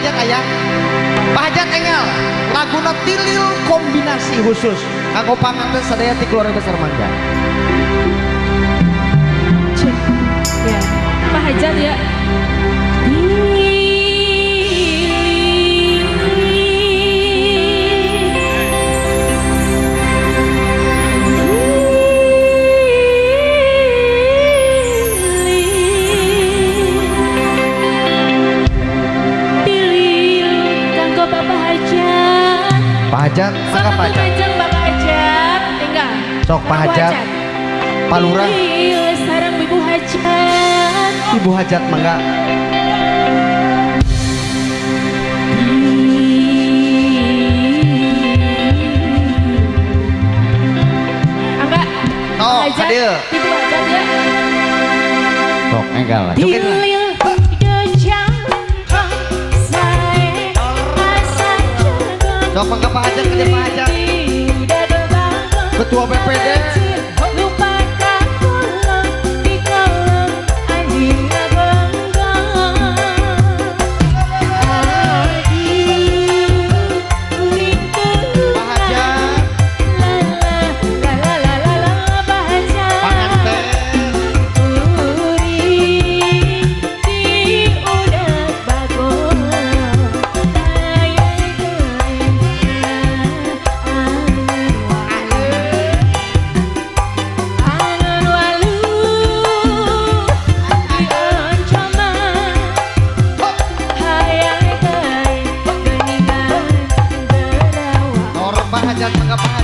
Hajat ayah Pak Hajat engel laguna tilil kombinasi khusus. Kanggo panganten sadaya ti keluarga besar mangga. Ya, Pak Hajat ya. Pak Hajat mangga Pak Hajat, tinggal. Sok, Pak Hajat. Pak Lurah. Pilih sarang Ibu Hajat. Ibu Hajat mangga Angga. Oh, Hajat, hadir. Ibu Hajat ya. sok engel lah Joget lah. Mangga Pak Hajat ke Pak terbangun. Ketua BPD Nor Pak Hajat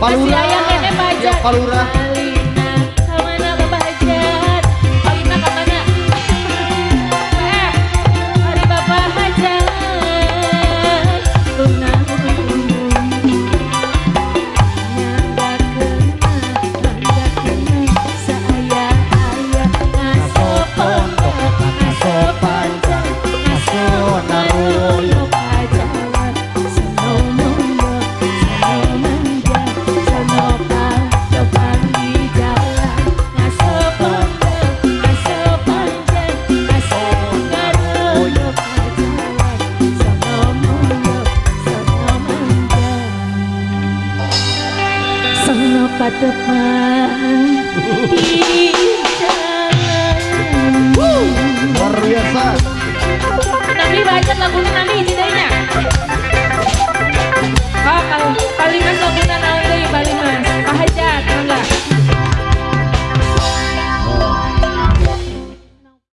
Palura. Kasihan ya Pak iya, Palura. 的伴一